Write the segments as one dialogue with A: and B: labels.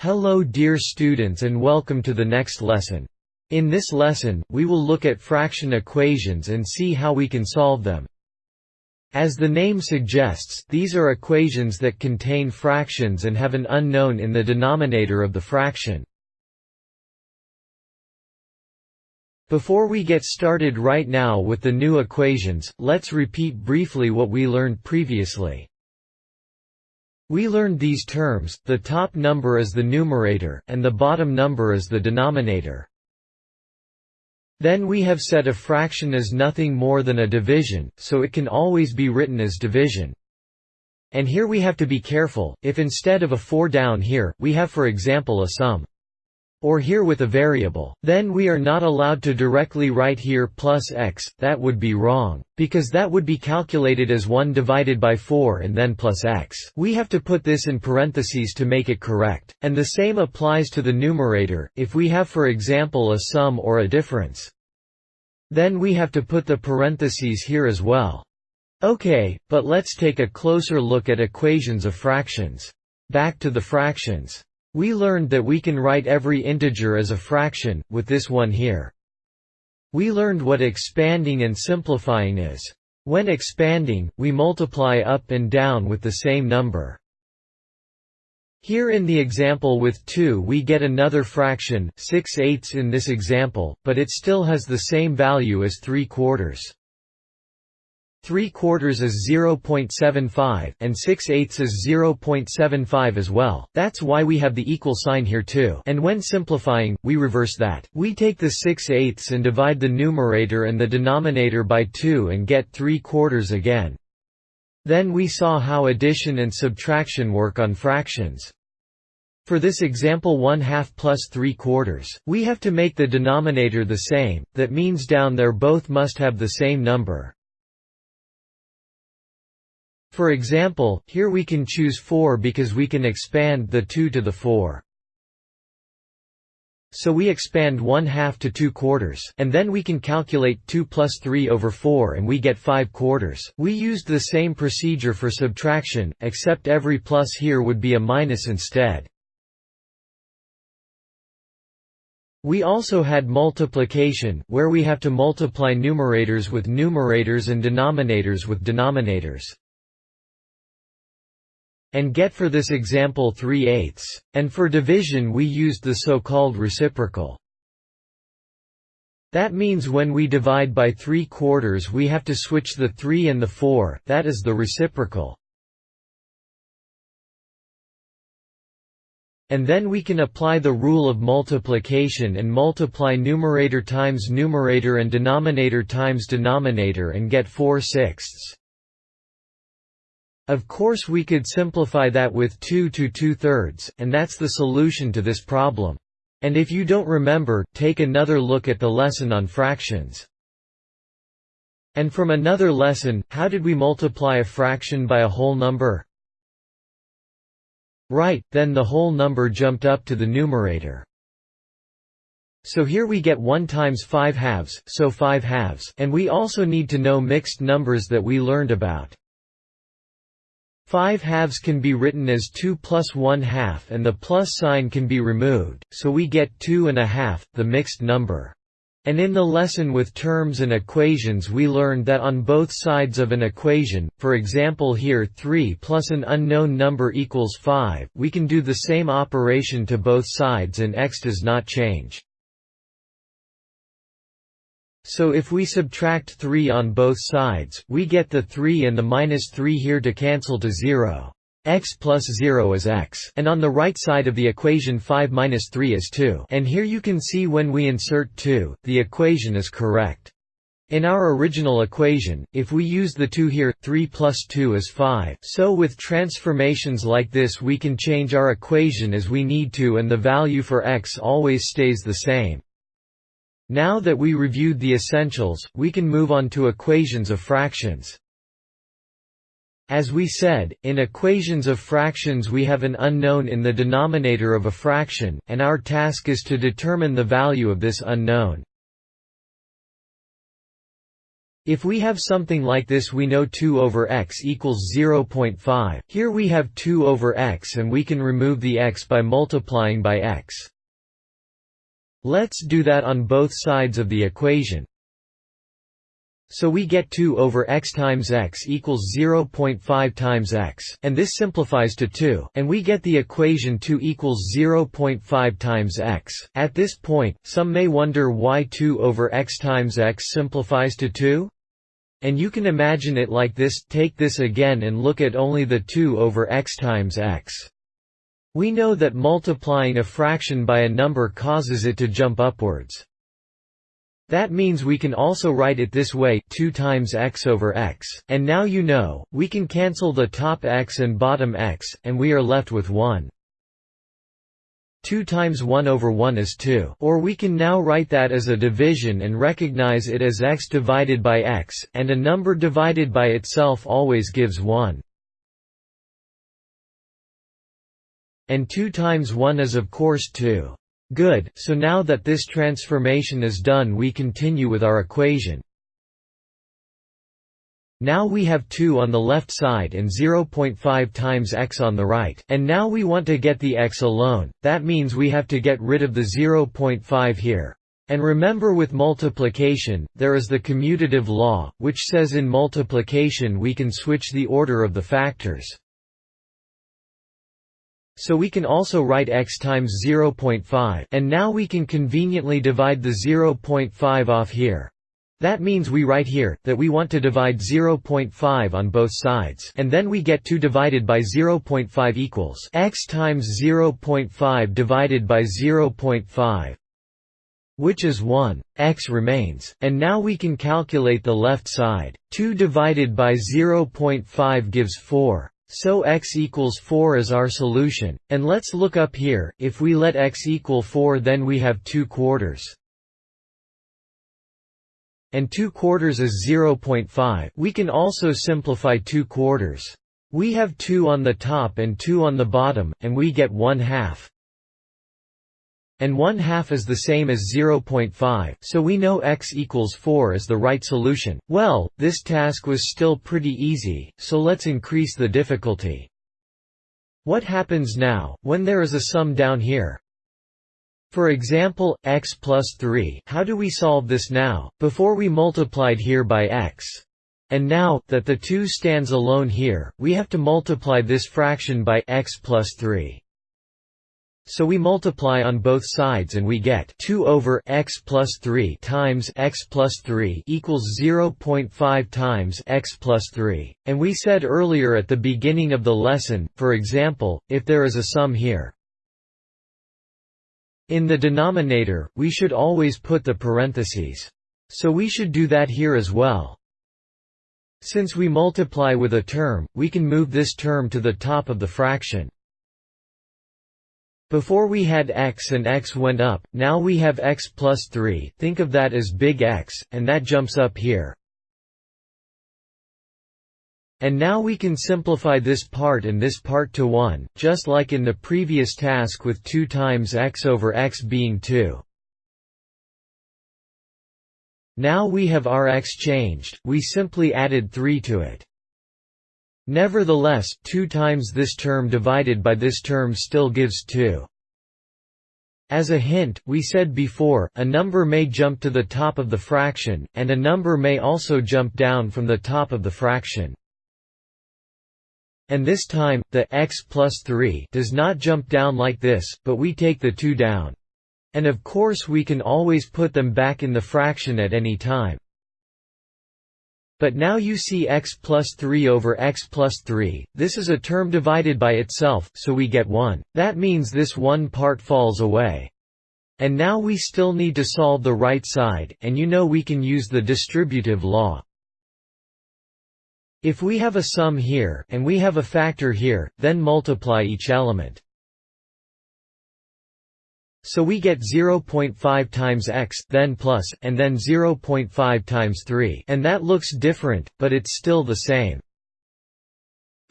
A: Hello dear students and welcome to the next lesson. In this lesson, we will look at fraction equations and see how we can solve them. As the name suggests, these are equations that contain fractions and have an unknown in the denominator of the fraction. Before we get started right now with the new equations, let's repeat briefly what we learned previously. We learned these terms, the top number is the numerator, and the bottom number is the denominator. Then we have said a fraction is nothing more than a division, so it can always be written as division. And here we have to be careful, if instead of a 4 down here, we have for example a sum or here with a variable. Then we are not allowed to directly write here plus x, that would be wrong. Because that would be calculated as 1 divided by 4 and then plus x. We have to put this in parentheses to make it correct. And the same applies to the numerator, if we have for example a sum or a difference. Then we have to put the parentheses here as well. Okay, but let's take a closer look at equations of fractions. Back to the fractions. We learned that we can write every integer as a fraction, with this one here. We learned what expanding and simplifying is. When expanding, we multiply up and down with the same number. Here in the example with 2 we get another fraction 6 eighths in this example, but it still has the same value as 3 quarters. 3 quarters is 0.75, and 6 eighths is 0.75 as well, that's why we have the equal sign here too and when simplifying, we reverse that. We take the 6 eighths and divide the numerator and the denominator by 2 and get 3 quarters again. Then we saw how addition and subtraction work on fractions. For this example 1 half plus 3 quarters, we have to make the denominator the same, that means down there both must have the same number. For example, here we can choose 4 because we can expand the 2 to the 4. So we expand 1 half to 2 quarters, and then we can calculate 2 plus 3 over 4 and we get 5 quarters. We used the same procedure for subtraction, except every plus here would be a minus instead. We also had multiplication, where we have to multiply numerators with numerators and denominators with denominators and get for this example 3 eighths, and for division we used the so-called reciprocal. That means when we divide by 3 quarters we have to switch the 3 and the 4, that is the reciprocal. And then we can apply the rule of multiplication and multiply numerator times numerator and denominator times denominator and get 4 sixths. Of course we could simplify that with 2 to 2 thirds, and that's the solution to this problem. And if you don't remember, take another look at the lesson on fractions. And from another lesson, how did we multiply a fraction by a whole number? Right, then the whole number jumped up to the numerator. So here we get 1 times 5 halves, so 5 halves, and we also need to know mixed numbers that we learned about. 5 halves can be written as 2 plus 1 half and the plus sign can be removed, so we get 2 and a half, the mixed number. And in the lesson with terms and equations we learned that on both sides of an equation, for example here 3 plus an unknown number equals 5, we can do the same operation to both sides and x does not change. So if we subtract 3 on both sides, we get the 3 and the minus 3 here to cancel to 0. x plus 0 is x and on the right side of the equation 5 minus 3 is 2 and here you can see when we insert 2, the equation is correct. In our original equation, if we use the 2 here, 3 plus 2 is 5. So with transformations like this we can change our equation as we need to and the value for x always stays the same. Now that we reviewed the essentials, we can move on to equations of fractions. As we said, in equations of fractions we have an unknown in the denominator of a fraction, and our task is to determine the value of this unknown. If we have something like this we know 2 over x equals 0.5. Here we have 2 over x and we can remove the x by multiplying by x. Let's do that on both sides of the equation. So we get 2 over x times x equals 0.5 times x, and this simplifies to 2, and we get the equation 2 equals 0.5 times x. At this point, some may wonder why 2 over x times x simplifies to 2? And you can imagine it like this, take this again and look at only the 2 over x times x. We know that multiplying a fraction by a number causes it to jump upwards. That means we can also write it this way 2 times x over x. And now you know, we can cancel the top x and bottom x, and we are left with 1. 2 times 1 over 1 is 2. Or we can now write that as a division and recognize it as x divided by x, and a number divided by itself always gives 1. And 2 times 1 is of course 2. Good, so now that this transformation is done we continue with our equation. Now we have 2 on the left side and 0.5 times x on the right, and now we want to get the x alone, that means we have to get rid of the 0.5 here. And remember with multiplication, there is the commutative law, which says in multiplication we can switch the order of the factors. So we can also write x times 0.5 and now we can conveniently divide the 0.5 off here. That means we write here, that we want to divide 0.5 on both sides and then we get 2 divided by 0.5 equals x times 0.5 divided by 0.5 which is 1, x remains, and now we can calculate the left side. 2 divided by 0.5 gives 4. So x equals 4 is our solution, and let's look up here, if we let x equal 4 then we have 2 quarters. And 2 quarters is 0.5 we can also simplify 2 quarters. We have 2 on the top and 2 on the bottom, and we get 1 half and 1 half is the same as 0.5, so we know x equals 4 is the right solution. Well, this task was still pretty easy, so let's increase the difficulty. What happens now, when there is a sum down here? For example, x plus 3 how do we solve this now, before we multiplied here by x? And now, that the 2 stands alone here, we have to multiply this fraction by x plus 3. So we multiply on both sides and we get 2 over x plus 3 times x plus 3 equals 0.5 times x plus 3. And we said earlier at the beginning of the lesson, for example, if there is a sum here, in the denominator, we should always put the parentheses. So we should do that here as well. Since we multiply with a term, we can move this term to the top of the fraction. Before we had x and x went up, now we have x plus 3, think of that as big X, and that jumps up here. And now we can simplify this part and this part to 1, just like in the previous task with 2 times x over x being 2. Now we have our x changed, we simply added 3 to it. Nevertheless, 2 times this term divided by this term still gives 2. As a hint, we said before, a number may jump to the top of the fraction, and a number may also jump down from the top of the fraction. And this time, the x plus 3 does not jump down like this, but we take the 2 down. And of course we can always put them back in the fraction at any time. But now you see x plus 3 over x plus 3, this is a term divided by itself, so we get 1. That means this one part falls away. And now we still need to solve the right side, and you know we can use the distributive law. If we have a sum here, and we have a factor here, then multiply each element. So we get 0.5 times x then plus, and then 0.5 times 3 and that looks different, but it's still the same.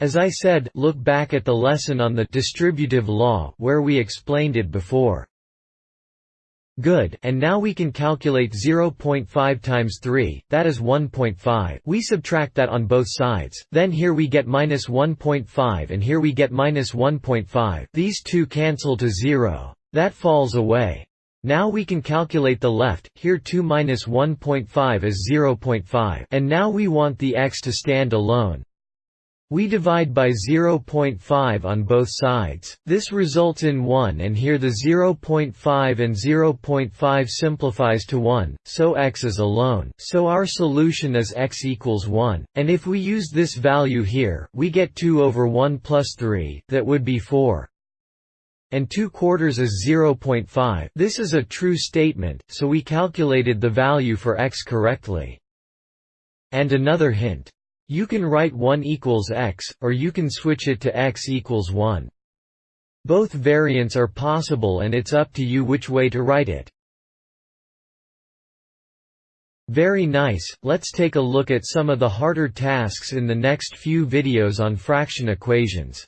A: As I said, look back at the lesson on the distributive law where we explained it before. Good, and now we can calculate 0.5 times 3, that is 1.5 we subtract that on both sides, then here we get minus 1.5 and here we get minus 1.5 these two cancel to 0. That falls away. Now we can calculate the left, here 2 minus 1.5 is 0.5 and now we want the x to stand alone. We divide by 0.5 on both sides, this results in 1 and here the 0.5 and 0.5 simplifies to 1, so x is alone, so our solution is x equals 1, and if we use this value here, we get 2 over 1 plus 3, that would be 4 and 2 quarters is 0.5 this is a true statement, so we calculated the value for x correctly. And another hint. You can write 1 equals x, or you can switch it to x equals 1. Both variants are possible and it's up to you which way to write it. Very nice, let's take a look at some of the harder tasks in the next few videos on fraction equations.